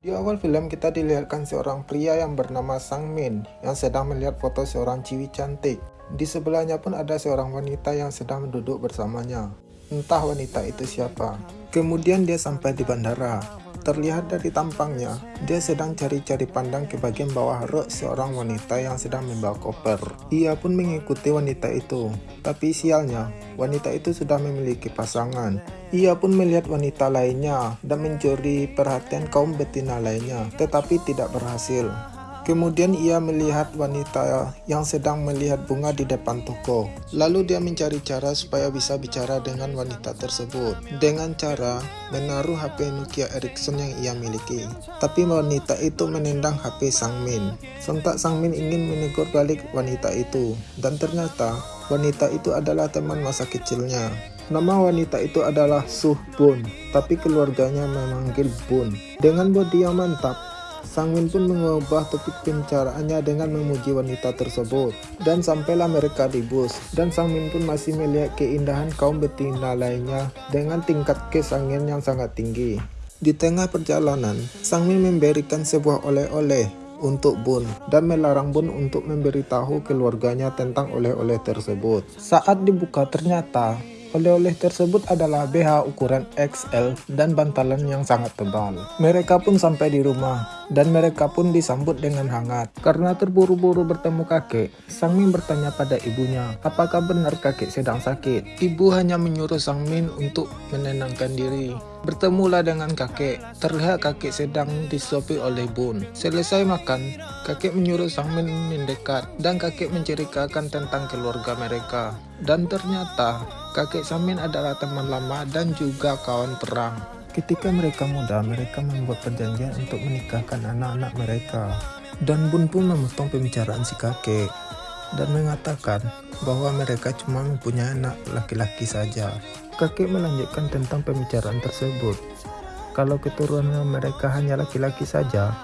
Di awal film kita dilihatkan seorang pria yang bernama Sang Min yang sedang melihat foto seorang ciwi cantik. Di sebelahnya pun ada seorang wanita yang sedang duduk bersamanya. Entah wanita itu siapa. Kemudian dia sampai di bandara. Terlihat dari tampangnya, dia sedang cari-cari pandang ke bagian bawah rok seorang wanita yang sedang membawa koper. Ia pun mengikuti wanita itu, tapi sialnya, wanita itu sudah memiliki pasangan. Ia pun melihat wanita lainnya dan mencuri perhatian kaum betina lainnya, tetapi tidak berhasil. Kemudian ia melihat wanita yang sedang melihat bunga di depan toko. Lalu dia mencari cara supaya bisa bicara dengan wanita tersebut. Dengan cara menaruh HP Nokia Ericsson yang ia miliki. Tapi wanita itu menendang HP Sang Min. Sontak Sang Min ingin menegur balik wanita itu. Dan ternyata wanita itu adalah teman masa kecilnya. Nama wanita itu adalah Suh Bun, tapi keluarganya memanggil Bun. Dengan bodi yang mantap, Sang Min pun mengubah topik pembicaraannya dengan memuji wanita tersebut. Dan sampailah mereka di bus. Dan Sang Min pun masih melihat keindahan kaum betina lainnya dengan tingkat kesangian yang sangat tinggi. Di tengah perjalanan, Sang Min memberikan sebuah oleh-oleh untuk Bun dan melarang Bun untuk memberitahu keluarganya tentang oleh-oleh tersebut. Saat dibuka ternyata Oleh-oleh tersebut adalah BH ukuran XL dan bantalan yang sangat tebal. Mereka pun sampai di rumah, dan mereka pun disambut dengan hangat. Karena terburu-buru bertemu kakek, Sang Min bertanya pada ibunya, apakah benar kakek sedang sakit? Ibu hanya menyuruh Sang Min untuk menenangkan diri. Bertemulah dengan kakek. Terlihat kakek sedang disuapi oleh Bun. Selesai makan, kakek menyuruh Sang Min mendekat dan kakek menceritakan tentang keluarga mereka. Dan ternyata kakek Samin adalah teman lama dan juga kawan perang. Ketika mereka muda, mereka membuat perjanjian untuk menikahkan anak-anak mereka. Dan Bun pun memotong pembicaraan si kakek dan mengatakan bahwa mereka cuma mempunyai anak laki-laki saja. Kakek melanjutkan tentang pembicaraan tersebut. Kalau keturunan mereka hanya laki-laki saja,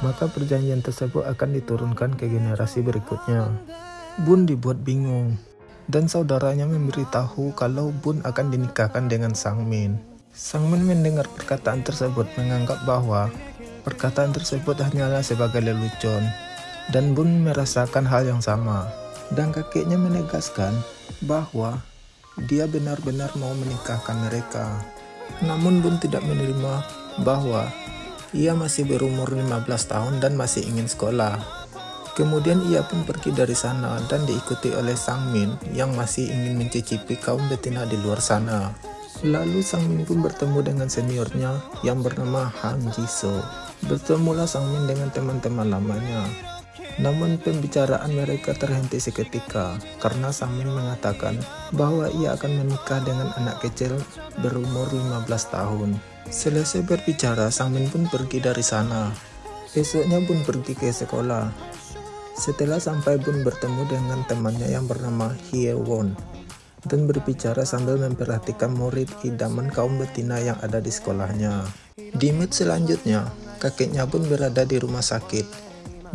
maka perjanjian tersebut akan diturunkan ke generasi berikutnya. Bun dibuat bingung dan saudaranya memberitahu kalau Bun akan dinikahkan dengan Sang Min. Sang Min mendengar perkataan tersebut menganggap bahwa perkataan tersebut hanyalah sebagai lelucon dan Bun merasakan hal yang sama. Dan kakeknya menegaskan bahwa dia benar-benar mau menikahkan mereka. Namun Bun tidak menerima bahwa ia masih berumur 15 tahun dan masih ingin sekolah. Kemudian ia pun pergi dari sana dan diikuti oleh Sang Min yang masih ingin mencicipi kaum betina di luar sana. Lalu Sang Min pun bertemu dengan seniornya yang bernama Han Jisoo. Bertemulah Sang Min dengan teman-teman lamanya. Namun pembicaraan mereka terhenti seketika karena Sang Min mengatakan bahwa ia akan menikah dengan anak kecil berumur 15 tahun. Selesai berbicara, Sang Min pun pergi dari sana. Besoknya pun pergi ke sekolah setelah sampai Bun bertemu dengan temannya yang bernama Hye Won dan berbicara sambil memperhatikan murid idaman kaum betina yang ada di sekolahnya. Di mood selanjutnya, kakeknya Bun berada di rumah sakit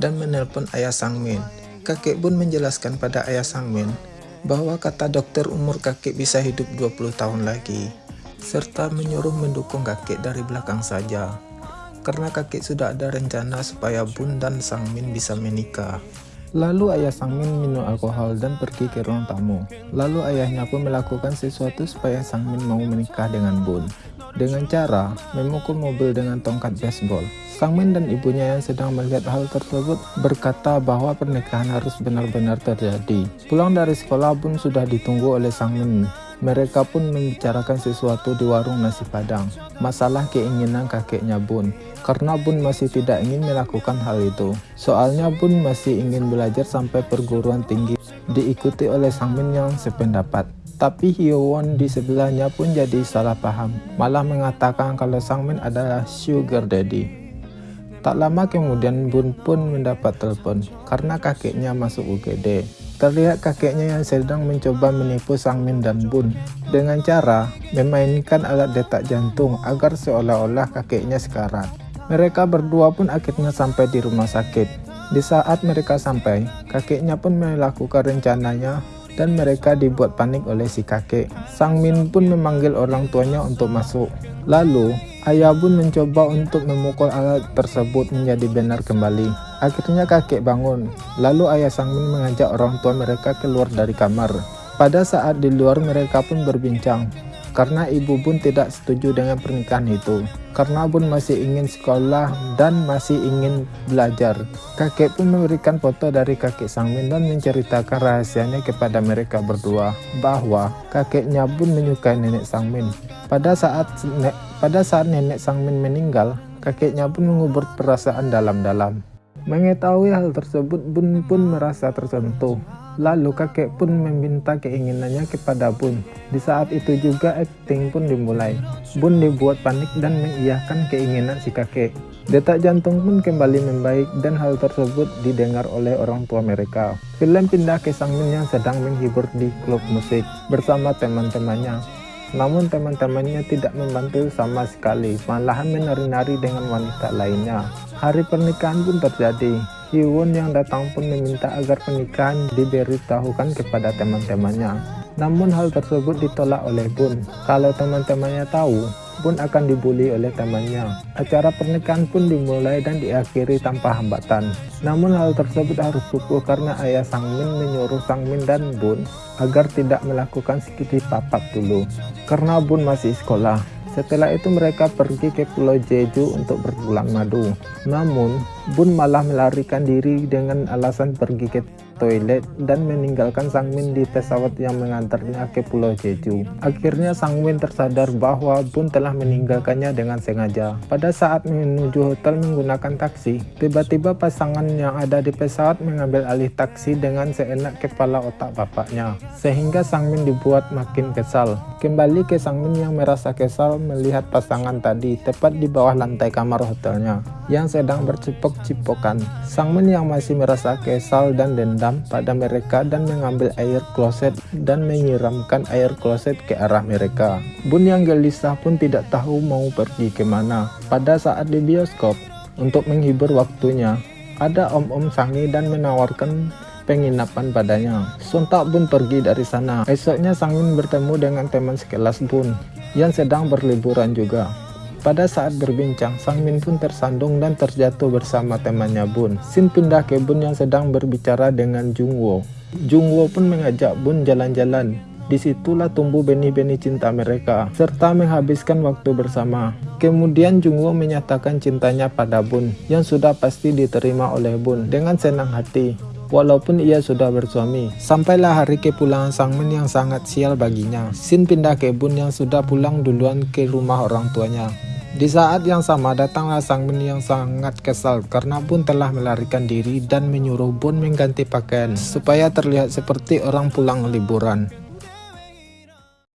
dan menelpon ayah Sang Min. Kakek Bun menjelaskan pada ayah Sang Min bahwa kata dokter umur kakek bisa hidup 20 tahun lagi, serta menyuruh mendukung kakek dari belakang saja karena kakek sudah ada rencana supaya Bun dan Sang Min bisa menikah. Lalu ayah Sang Min minum alkohol dan pergi ke ruang tamu. Lalu ayahnya pun melakukan sesuatu supaya Sang Min mau menikah dengan Bun. Dengan cara memukul mobil dengan tongkat baseball. Sang Min dan ibunya yang sedang melihat hal tersebut berkata bahwa pernikahan harus benar-benar terjadi. Pulang dari sekolah Bun sudah ditunggu oleh Sang Min mereka pun membicarakan sesuatu di warung nasi padang, masalah keinginan kakeknya Bun, karena Bun masih tidak ingin melakukan hal itu. Soalnya Bun masih ingin belajar sampai perguruan tinggi, diikuti oleh Sang Min yang sependapat. Tapi Hyowon di sebelahnya pun jadi salah paham, malah mengatakan kalau Sang Min adalah sugar daddy. Tak lama kemudian Bun pun mendapat telepon karena kakeknya masuk UGD. Terlihat kakeknya yang sedang mencoba menipu Sang Min dan Bun dengan cara memainkan alat detak jantung agar seolah-olah kakeknya sekarat. Mereka berdua pun akhirnya sampai di rumah sakit. Di saat mereka sampai, kakeknya pun melakukan rencananya dan mereka dibuat panik oleh si kakek. Sang Min pun memanggil orang tuanya untuk masuk. Lalu, Ayah Bun mencoba untuk memukul alat tersebut menjadi benar kembali. Akhirnya kakek bangun, lalu ayah Sang Min mengajak orang tua mereka keluar dari kamar. Pada saat di luar mereka pun berbincang, karena ibu Bun tidak setuju dengan pernikahan itu. Karena Bun masih ingin sekolah dan masih ingin belajar. Kakek pun memberikan foto dari kakek Sangmin dan menceritakan rahasianya kepada mereka berdua bahwa kakeknya Bun menyukai nenek Sangmin. Pada saat pada saat nenek Sangmin meninggal, kakeknya pun mengubur perasaan dalam-dalam. Mengetahui hal tersebut, Bun pun merasa tersentuh Lalu kakek pun meminta keinginannya kepada Bun. Di saat itu juga acting pun dimulai. Bun dibuat panik dan mengiyakan keinginan si kakek. Detak jantung pun kembali membaik dan hal tersebut didengar oleh orang tua mereka. Film pindah ke Sangmin yang sedang menghibur di klub musik bersama teman-temannya. Namun teman-temannya tidak membantu sama sekali, malahan menari-nari dengan wanita lainnya. Hari pernikahan pun terjadi. Hyewon yang datang pun meminta agar pernikahan diberitahukan kepada teman-temannya. Namun hal tersebut ditolak oleh Bun. Kalau teman-temannya tahu, Bun akan dibully oleh temannya. Acara pernikahan pun dimulai dan diakhiri tanpa hambatan. Namun hal tersebut harus pupus karena ayah Sangmin menyuruh Sangmin dan Bun agar tidak melakukan sedikit papak dulu. Karena Bun masih sekolah. Setelah itu mereka pergi ke Pulau Jeju untuk berpulang madu. Namun, Bun malah melarikan diri dengan alasan pergi ke toilet dan meninggalkan Sang Min di pesawat yang mengantarnya ke Pulau Jeju. Akhirnya Sang Min tersadar bahwa Bun telah meninggalkannya dengan sengaja. Pada saat menuju hotel menggunakan taksi, tiba-tiba pasangan yang ada di pesawat mengambil alih taksi dengan seenak kepala otak bapaknya. Sehingga Sang Min dibuat makin kesal. Kembali ke Sang Min yang merasa kesal melihat pasangan tadi tepat di bawah lantai kamar hotelnya yang sedang bercipok-cipokan. Sang Min yang masih merasa kesal dan dendam dendam pada mereka dan mengambil air kloset dan menyiramkan air kloset ke arah mereka. Bun yang gelisah pun tidak tahu mau pergi ke mana. Pada saat di bioskop, untuk menghibur waktunya, ada om-om sangi dan menawarkan penginapan padanya. Sontak Bun pergi dari sana. Esoknya Sangin bertemu dengan teman sekelas Bun yang sedang berliburan juga. Pada saat berbincang, Sang Min pun tersandung dan terjatuh bersama temannya Bun. Sin pindah ke Bun yang sedang berbicara dengan Jung Wo. Jung Wo pun mengajak Bun jalan-jalan. Di situlah tumbuh benih-benih cinta mereka, serta menghabiskan waktu bersama. Kemudian Jung Wo menyatakan cintanya pada Bun, yang sudah pasti diterima oleh Bun dengan senang hati walaupun ia sudah bersuami. Sampailah hari kepulangan Sang Min yang sangat sial baginya. Sin pindah ke Bun yang sudah pulang duluan ke rumah orang tuanya. Di saat yang sama datanglah Sang Min yang sangat kesal karena Bun telah melarikan diri dan menyuruh Bun mengganti pakaian supaya terlihat seperti orang pulang liburan.